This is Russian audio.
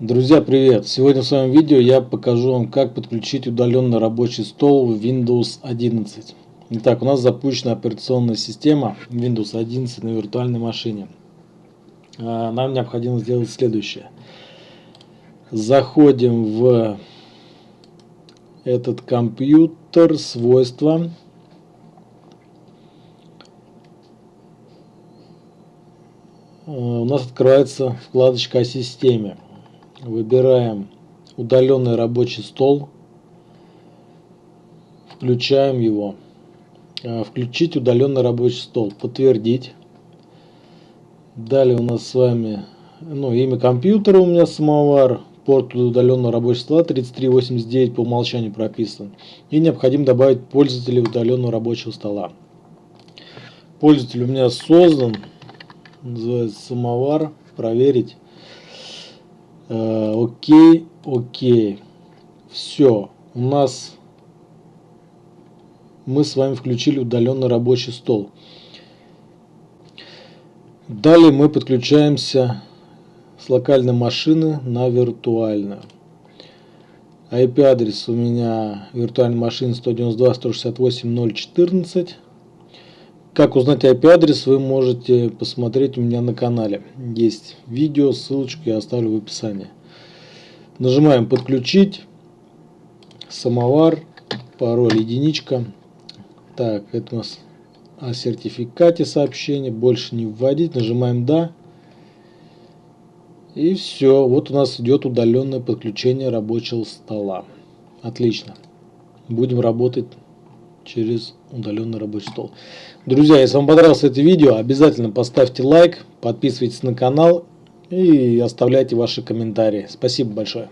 Друзья, привет! Сегодня в своем видео я покажу вам, как подключить удаленный рабочий стол в Windows 11. Итак, у нас запущена операционная система Windows 11 на виртуальной машине. А, нам необходимо сделать следующее. Заходим в этот компьютер, свойства. А, у нас открывается вкладочка о системе выбираем удаленный рабочий стол, включаем его. А, включить удаленный рабочий стол, подтвердить. Далее у нас с вами ну, имя компьютера у меня самовар, порт удаленного рабочего стола 3389 по умолчанию прописан. И необходимо добавить пользователя удаленного рабочего стола. Пользователь у меня создан, называется самовар, проверить. Э, окей, окей. Все. У нас мы с вами включили удаленный рабочий стол. Далее мы подключаемся с локальной машины на виртуальную. IP-адрес у меня виртуальной машины 192.168.0.14. Как узнать IP-адрес, вы можете посмотреть у меня на канале. Есть видео, ссылочку я оставлю в описании. Нажимаем «Подключить», «Самовар», пароль «Единичка». Так, это у нас о сертификате сообщение, больше не вводить. Нажимаем «Да». И все, вот у нас идет удаленное подключение рабочего стола. Отлично. Будем работать через удаленный рабочий стол. Друзья, если вам понравилось это видео, обязательно поставьте лайк, подписывайтесь на канал и оставляйте ваши комментарии. Спасибо большое.